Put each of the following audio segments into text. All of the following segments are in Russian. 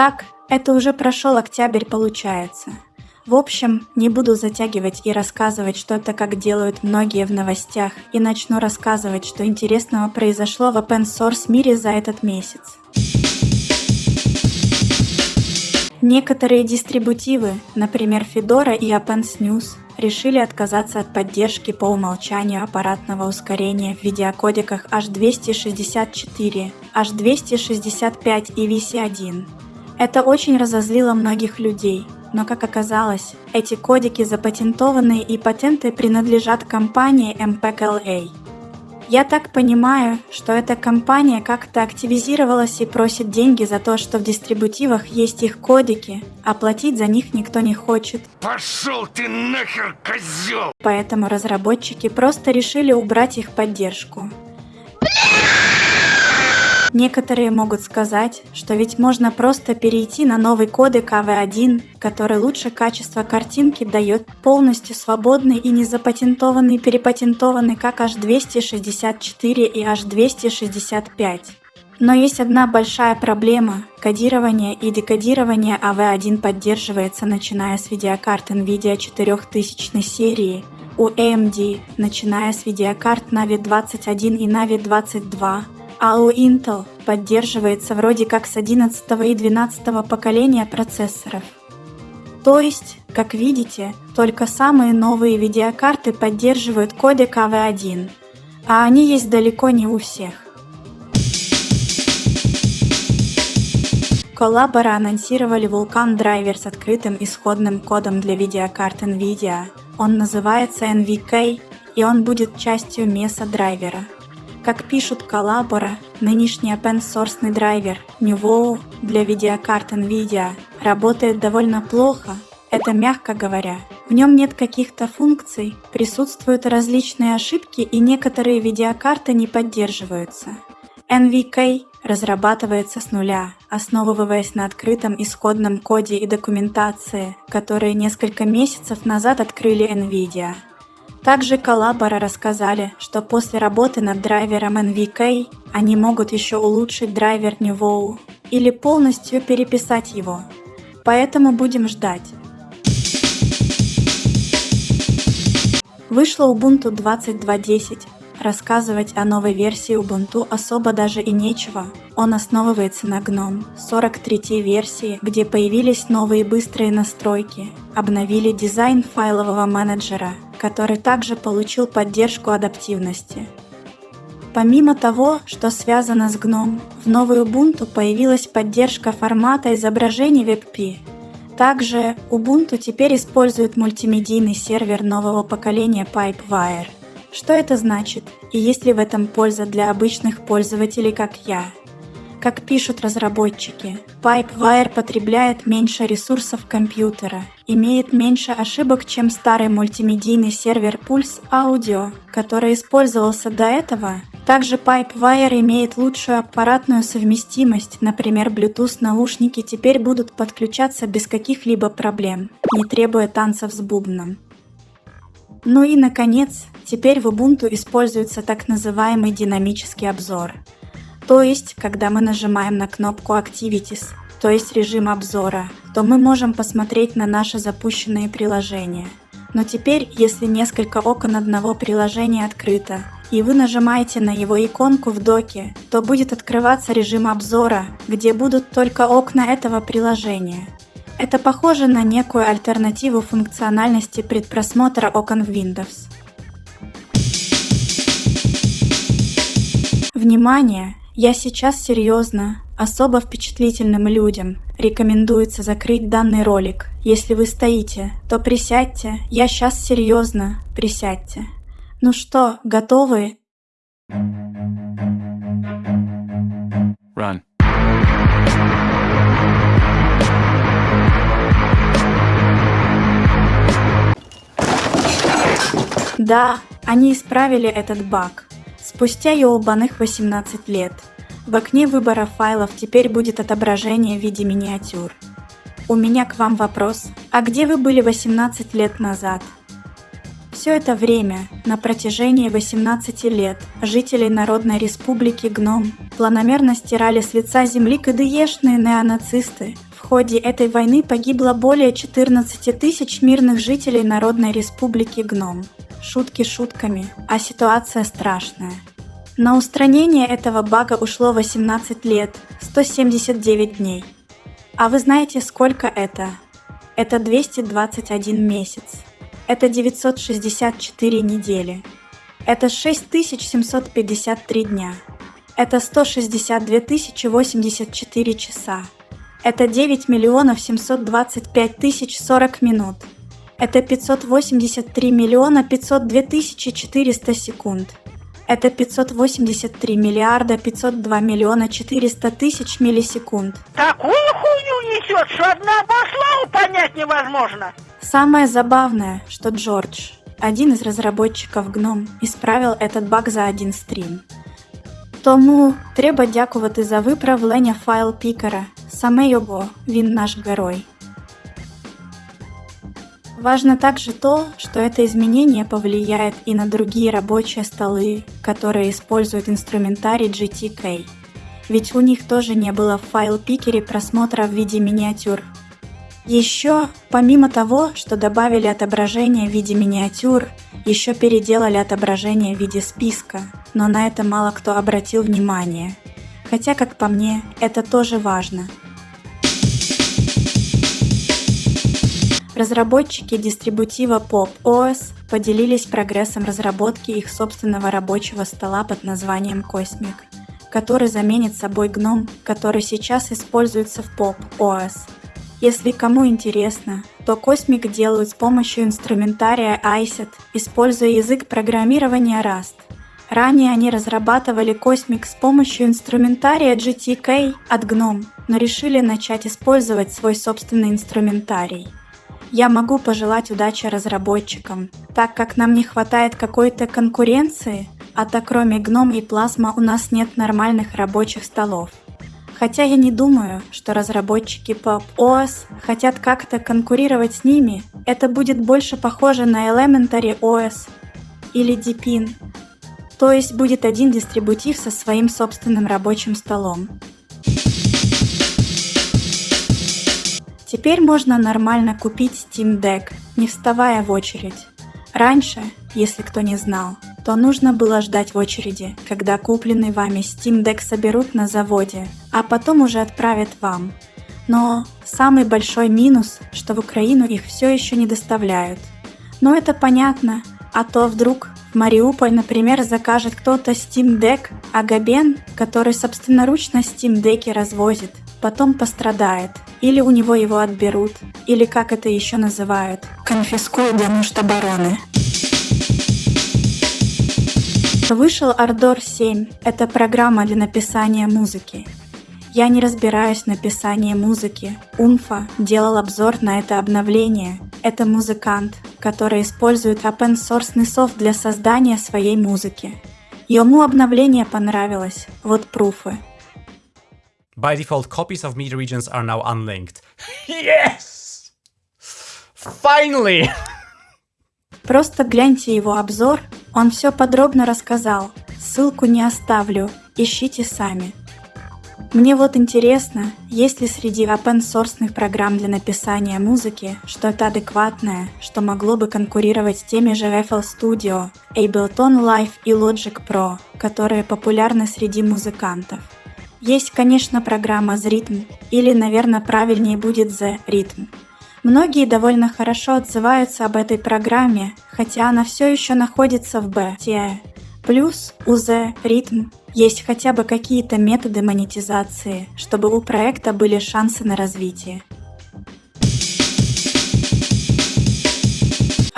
Итак, это уже прошел октябрь получается. В общем, не буду затягивать и рассказывать что-то, как делают многие в новостях, и начну рассказывать, что интересного произошло в open source мире за этот месяц. Некоторые дистрибутивы, например Fedora и OpenSNUS, решили отказаться от поддержки по умолчанию аппаратного ускорения в видеокодеках H264, H265 и VC1. Это очень разозлило многих людей, но как оказалось, эти кодеки запатентованы и патенты принадлежат компании MPEG-LA. Я так понимаю, что эта компания как-то активизировалась и просит деньги за то, что в дистрибутивах есть их кодеки, а платить за них никто не хочет. Пошел ты нахер, козел! Поэтому разработчики просто решили убрать их поддержку. Некоторые могут сказать, что ведь можно просто перейти на новый кодек AV1, который лучше качества картинки дает полностью свободный и не запатентованный перепатентованный как H264 и H265. Но есть одна большая проблема. Кодирование и декодирование AV1 поддерживается начиная с видеокарт NVIDIA 4000 серии, у AMD, начиная с видеокарт Navi 21 и Navi 22, а у Intel поддерживается вроде как с 11 и 12 поколения процессоров. То есть, как видите, только самые новые видеокарты поддерживают кодек AV1, а они есть далеко не у всех. Коллабора анонсировали Vulkan драйвер с открытым исходным кодом для видеокарт NVIDIA. Он называется NVK, и он будет частью MESA драйвера. Как пишут Коллабора, нынешний open-source драйвер Nuvo для видеокарт NVIDIA работает довольно плохо, это мягко говоря. В нем нет каких-то функций, присутствуют различные ошибки и некоторые видеокарты не поддерживаются. NVK разрабатывается с нуля, основываясь на открытом исходном коде и документации, которые несколько месяцев назад открыли NVIDIA. Также коллабора рассказали, что после работы над драйвером NVK они могут еще улучшить драйвер Nuvo или полностью переписать его. Поэтому будем ждать. Вышло Ubuntu 22.10. Рассказывать о новой версии Ubuntu особо даже и нечего. Он основывается на GNOME 43 версии, где появились новые быстрые настройки, обновили дизайн файлового менеджера – который также получил поддержку адаптивности. Помимо того, что связано с GNOME, в новой Ubuntu появилась поддержка формата изображений WebP. Также Ubuntu теперь использует мультимедийный сервер нового поколения Pipewire. Что это значит и есть ли в этом польза для обычных пользователей, как я? Как пишут разработчики, Pipewire потребляет меньше ресурсов компьютера, имеет меньше ошибок, чем старый мультимедийный сервер Pulse Audio, который использовался до этого. Также Pipewire имеет лучшую аппаратную совместимость, например, Bluetooth наушники теперь будут подключаться без каких-либо проблем, не требуя танцев с бубном. Ну и наконец, теперь в Ubuntu используется так называемый динамический обзор – то есть, когда мы нажимаем на кнопку Activities, то есть режим обзора, то мы можем посмотреть на наши запущенные приложения. Но теперь, если несколько окон одного приложения открыто, и вы нажимаете на его иконку в доке, то будет открываться режим обзора, где будут только окна этого приложения. Это похоже на некую альтернативу функциональности предпросмотра окон в Windows. Внимание! Я сейчас серьезно. Особо впечатлительным людям рекомендуется закрыть данный ролик. Если вы стоите, то присядьте. Я сейчас серьезно. Присядьте. Ну что, готовы? Run. Да, они исправили этот баг. Спустя ёлбаных 18 лет в окне выбора файлов теперь будет отображение в виде миниатюр. У меня к вам вопрос. А где вы были 18 лет назад? Все это время, на протяжении 18 лет, жители Народной Республики Гном планомерно стирали с лица земли КДЕшные неонацисты. В ходе этой войны погибло более 14 тысяч мирных жителей Народной Республики Гном. Шутки шутками, а ситуация страшная. На устранение этого бага ушло 18 лет, 179 дней. А вы знаете, сколько это? Это 221 месяц. Это 964 недели. Это 6753 дня. Это 162 084 часа. Это 9 миллионов 725 тысяч 40 минут. Это 583 миллиона 502 тысячи 400 секунд. Это 583 миллиарда 502 миллиона 400 тысяч миллисекунд. Такую хуйню несет, что одного слова понять невозможно. Самое забавное, что Джордж, один из разработчиков GNOME, исправил этот баг за один стрим. Тому треба дякувати за виправлення файл пікера. Саме його він наш герой. Важно также то, что это изменение повлияет и на другие рабочие столы, которые используют инструментарий GTK. Ведь у них тоже не было в файл-пикере просмотра в виде миниатюр. Еще, помимо того, что добавили отображение в виде миниатюр, еще переделали отображение в виде списка, но на это мало кто обратил внимание. Хотя, как по мне, это тоже важно – Разработчики дистрибутива Pop OS поделились прогрессом разработки их собственного рабочего стола под названием Cosmic, который заменит собой GNOME, который сейчас используется в Pop OS. Если кому интересно, то Cosmic делают с помощью инструментария ISET, используя язык программирования Rust. Ранее они разрабатывали Cosmic с помощью инструментария GTK от GNOME, но решили начать использовать свой собственный инструментарий. Я могу пожелать удачи разработчикам, так как нам не хватает какой-то конкуренции, а так кроме гном и плазма у нас нет нормальных рабочих столов. Хотя я не думаю, что разработчики Pop OS хотят как-то конкурировать с ними, это будет больше похоже на Elementary OS или Deepin, то есть будет один дистрибутив со своим собственным рабочим столом. Теперь можно нормально купить Steam Deck, не вставая в очередь. Раньше, если кто не знал, то нужно было ждать в очереди, когда купленный вами Steam Deck соберут на заводе, а потом уже отправят вам. Но самый большой минус, что в Украину их все еще не доставляют. Но это понятно, а то вдруг в Мариуполь, например, закажет кто-то Steam Deck, а Габен, который собственноручно Steam Deck развозит, потом пострадает – или у него его отберут, или как это еще называют, конфискуют для нужд обороны. Вышел Ardor 7. Это программа для написания музыки. Я не разбираюсь в написании музыки. Умфа делал обзор на это обновление. Это музыкант, который использует open source софт для создания своей музыки. Ему обновление понравилось. Вот пруфы. By default, copies of media regions are now unlinked. yes! Finally! Просто гляньте его обзор, он все подробно рассказал. Ссылку не оставлю, ищите сами. Мне вот интересно, есть ли среди open source программ для написания музыки что-то адекватное, что могло бы конкурировать с теми же FL Studio, Ableton Live и Logic Pro, которые популярны среди музыкантов. Есть, конечно, программа Zrhythm, или, наверное, правильнее будет The Rhythm. Многие довольно хорошо отзываются об этой программе, хотя она все еще находится в бете. Плюс у The Rhythm есть хотя бы какие-то методы монетизации, чтобы у проекта были шансы на развитие.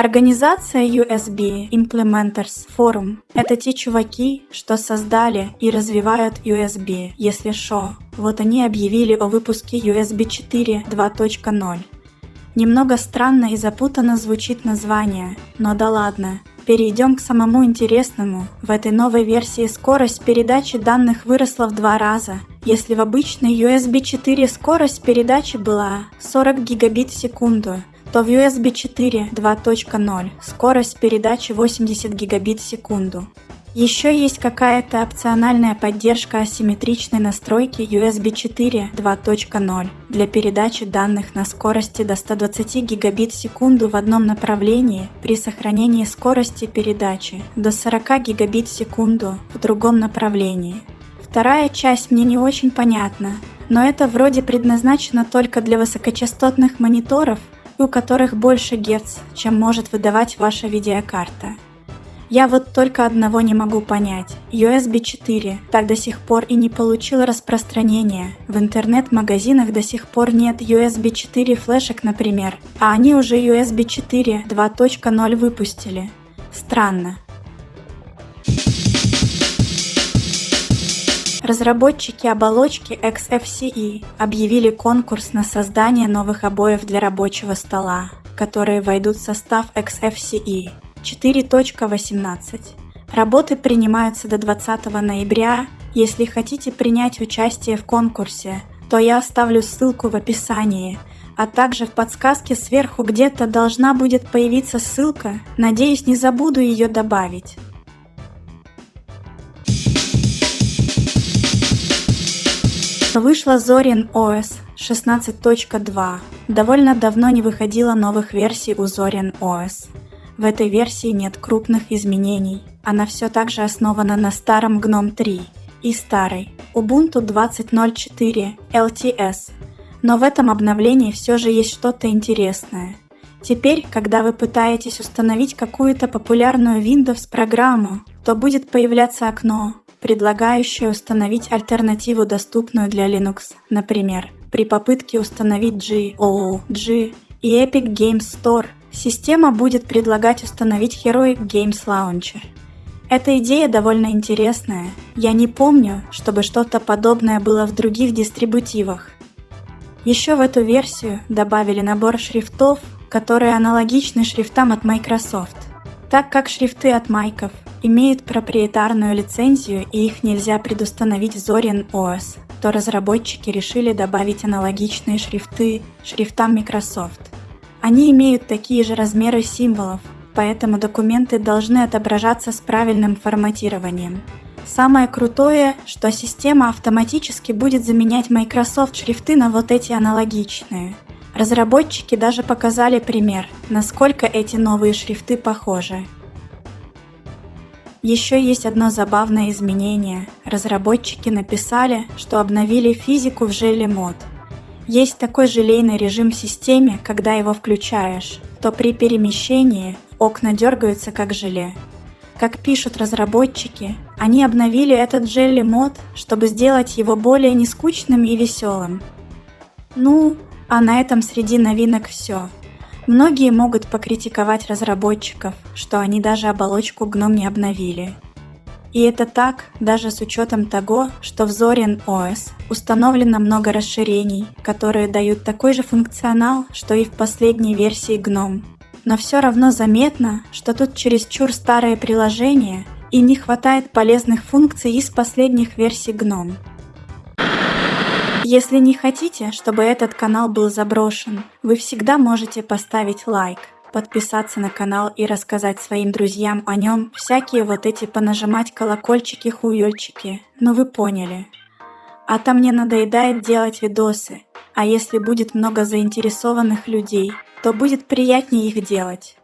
Организация USB Implementers Forum – это те чуваки, что создали и развивают USB, если шо. Вот они объявили о выпуске USB 4 2.0. Немного странно и запутанно звучит название, но да ладно. Перейдем к самому интересному. В этой новой версии скорость передачи данных выросла в два раза. Если в обычной USB 4 скорость передачи была 40 гигабит в секунду, то в USB 4 2.0 скорость передачи 80 гигабит в секунду. Еще есть какая-то опциональная поддержка асимметричной настройки USB 4 2.0 для передачи данных на скорости до 120 гигабит в секунду в одном направлении при сохранении скорости передачи до 40 гигабит в секунду в другом направлении. Вторая часть мне не очень понятна, но это вроде предназначено только для высокочастотных мониторов, у которых больше Гц, чем может выдавать ваша видеокарта. Я вот только одного не могу понять. USB 4 так до сих пор и не получил распространения. В интернет-магазинах до сих пор нет USB 4 флешек, например, а они уже USB 4 2.0 выпустили. Странно. Разработчики оболочки XFCE объявили конкурс на создание новых обоев для рабочего стола, которые войдут в состав XFCE 4.18. Работы принимаются до 20 ноября. Если хотите принять участие в конкурсе, то я оставлю ссылку в описании, а также в подсказке сверху где-то должна будет появиться ссылка. Надеюсь, не забуду ее добавить. Вышла Zorin OS 16.2. Довольно давно не выходило новых версий у Zorin OS. В этой версии нет крупных изменений. Она все так же основана на старом GNOME 3 и старой Ubuntu 20.04 LTS. Но в этом обновлении все же есть что-то интересное. Теперь, когда вы пытаетесь установить какую-то популярную Windows программу, то будет появляться окно, предлагающее установить альтернативу, доступную для Linux, например, при попытке установить GOG и Epic Games Store Система будет предлагать установить Heroic Games Launcher. Эта идея довольно интересная. Я не помню, чтобы что-то подобное было в других дистрибутивах. Еще в эту версию добавили набор шрифтов, которые аналогичны шрифтам от Microsoft. Так как шрифты от майков имеют проприетарную лицензию и их нельзя предустановить в Zorin OS, то разработчики решили добавить аналогичные шрифты шрифтам Microsoft. Они имеют такие же размеры символов, поэтому документы должны отображаться с правильным форматированием. Самое крутое, что система автоматически будет заменять Microsoft шрифты на вот эти аналогичные. Разработчики даже показали пример, насколько эти новые шрифты похожи. Еще есть одно забавное изменение. Разработчики написали, что обновили физику в желе мод – есть такой желейный режим в системе, когда его включаешь, то при перемещении окна дергаются как желе. Как пишут разработчики, они обновили этот желли мод, чтобы сделать его более нескучным и веселым. Ну, а на этом среди новинок все. Многие могут покритиковать разработчиков, что они даже оболочку GNOME не обновили. И это так, даже с учетом того, что в Zorin OS установлено много расширений, которые дают такой же функционал, что и в последней версии GNOME. Но все равно заметно, что тут чересчур старое приложение и не хватает полезных функций из последних версий GNOME. Если не хотите, чтобы этот канал был заброшен, вы всегда можете поставить лайк – подписаться на канал и рассказать своим друзьям о нем, всякие вот эти понажимать колокольчики-хуёльчики, ну вы поняли. А там мне надоедает делать видосы, а если будет много заинтересованных людей, то будет приятнее их делать.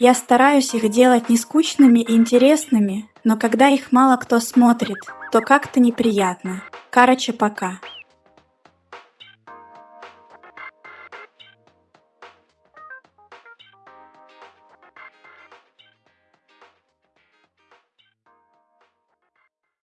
Я стараюсь их делать не скучными и интересными, но когда их мало кто смотрит, то как-то неприятно. Короче, пока.